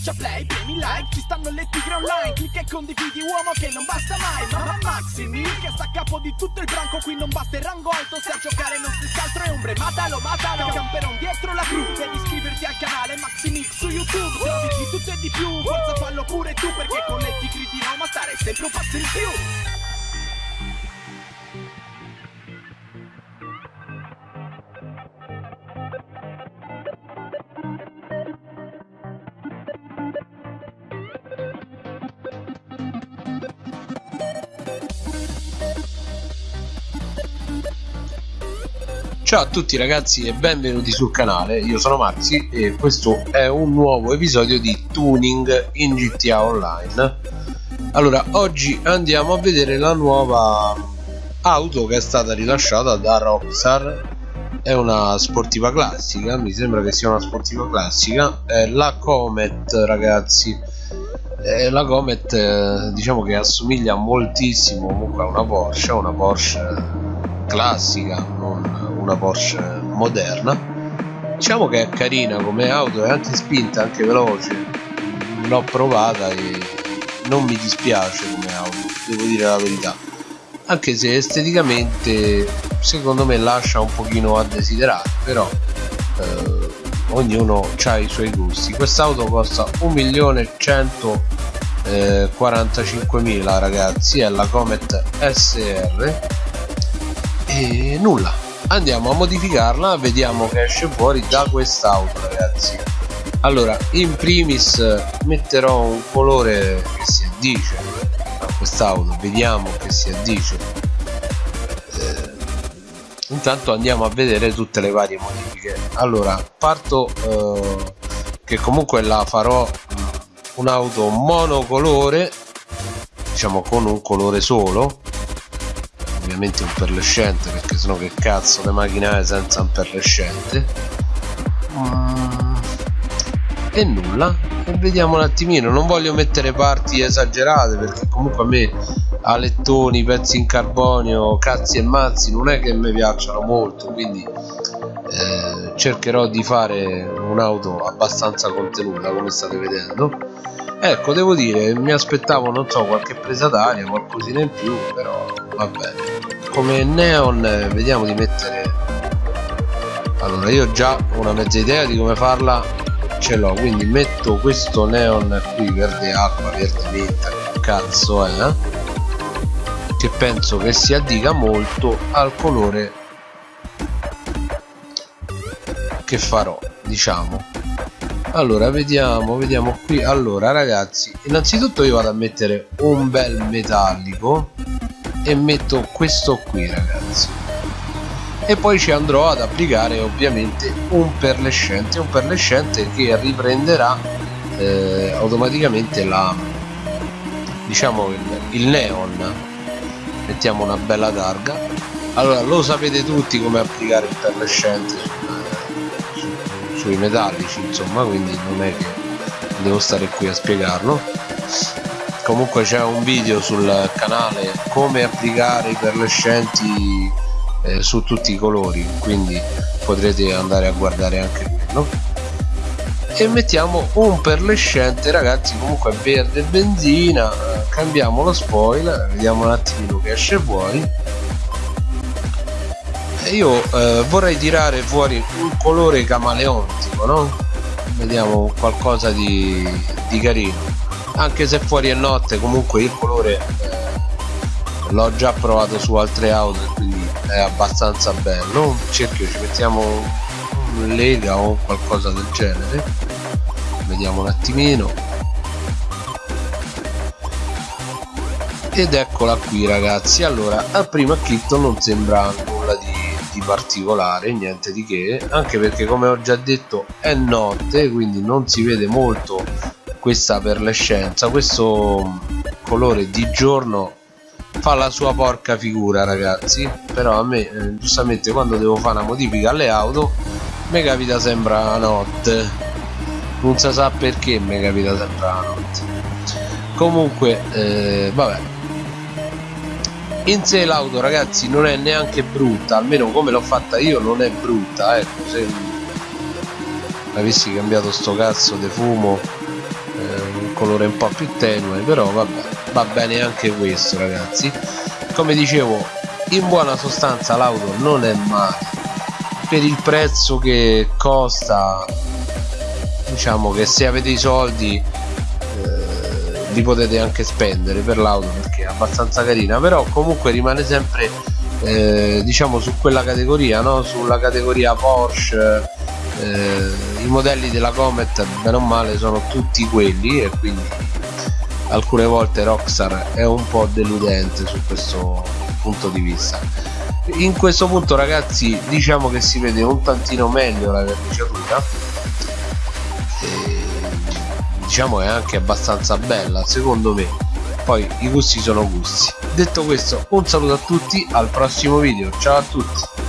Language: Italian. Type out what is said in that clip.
schiaccia play, premi like Ci stanno le tigre online Clicca e condividi uomo che non basta mai Mamma Maximi che sta a capo di tutto il branco Qui non basta il rango alto Se a giocare non si altro è ombre Matalo, matalo Camperon dietro la cru Devi iscriverti al canale Maximix su YouTube Trovi di tutto e di più Forza fallo pure tu Perché con le tigre di Roma stare sempre un passo in più Ciao a tutti ragazzi e benvenuti sul canale, io sono Maxi e questo è un nuovo episodio di Tuning in GTA Online. Allora, oggi andiamo a vedere la nuova auto che è stata rilasciata da Rockstar. È una sportiva classica, mi sembra che sia una sportiva classica. È la Comet ragazzi. Eh, la Comet eh, diciamo che assomiglia moltissimo comunque a una Porsche, una Porsche classica, non una Porsche moderna. Diciamo che è carina come auto è anche spinta anche veloce. L'ho provata e non mi dispiace come auto devo dire la verità. Anche se esteticamente secondo me lascia un pochino a desiderare però eh, ognuno ha i suoi gusti. Quest'auto costa 1.145.000 ragazzi è la Comet SR e nulla andiamo a modificarla vediamo che esce fuori da quest'auto ragazzi. Allora in primis metterò un colore che si addice a quest'auto vediamo che si addice. Eh, intanto andiamo a vedere tutte le varie modifiche. Allora parto eh, che comunque la farò un'auto monocolore diciamo con un colore solo ovviamente un perlescente perché sennò che cazzo le macchine senza un perlescente. Mm. e nulla. E vediamo un attimino. Non voglio mettere parti esagerate perché comunque a me alettoni, pezzi in carbonio, cazzi e mazzi non è che mi piacciono molto quindi eh, cercherò di fare un'auto abbastanza contenuta come state vedendo ecco devo dire mi aspettavo non so qualche presa d'aria qualcosina in più però va bene come neon vediamo di mettere allora io già una mezza idea di come farla ce l'ho quindi metto questo neon qui verde acqua verde menta cazzo è eh? che penso che si addica molto al colore che farò diciamo allora vediamo vediamo qui. Allora ragazzi innanzitutto io vado a mettere un bel metallico e metto questo qui ragazzi. E poi ci andrò ad applicare ovviamente un perlescente un perlescente che riprenderà eh, automaticamente la diciamo il, il neon. Mettiamo una bella targa. Allora lo sapete tutti come applicare il perlescente sui metallici insomma quindi non è che devo stare qui a spiegarlo. Comunque c'è un video sul canale come applicare i perlescenti eh, su tutti i colori quindi potrete andare a guardare anche quello. E mettiamo un perlescente ragazzi comunque verde benzina cambiamo lo spoiler vediamo un attimino che esce fuori io eh, vorrei tirare fuori un colore camaleontico no? vediamo qualcosa di, di carino. Anche se fuori è notte comunque il colore eh, l'ho già provato su altre auto quindi è abbastanza bello. Un cerchio ci mettiamo un lega o qualcosa del genere. Vediamo un attimino. Ed eccola qui ragazzi. Allora al primo acchitto non sembra nulla di, di particolare niente di che anche perché come ho già detto è notte quindi non si vede molto questa per le scienze questo colore di giorno fa la sua porca figura ragazzi. Però a me eh, giustamente quando devo fare una modifica alle auto mi capita sempre la notte. Non si sa perché mi capita sempre la notte. Comunque eh, vabbè in sé l'auto ragazzi non è neanche brutta almeno come l'ho fatta io non è brutta ecco se avessi cambiato sto cazzo di fumo colore un po' più tenue però vabbè va bene anche questo ragazzi. Come dicevo in buona sostanza l'auto non è male. Per il prezzo che costa diciamo che se avete i soldi eh, li potete anche spendere per l'auto perché è abbastanza carina però comunque rimane sempre eh, diciamo su quella categoria no? sulla categoria Porsche eh, i modelli della Comet bene o male sono tutti quelli e quindi alcune volte Rockstar è un po' deludente su questo punto di vista in questo punto ragazzi diciamo che si vede un tantino meglio la verniciatura diciamo è anche abbastanza bella secondo me. Poi i gusti sono gusti. Detto questo un saluto a tutti al prossimo video. Ciao a tutti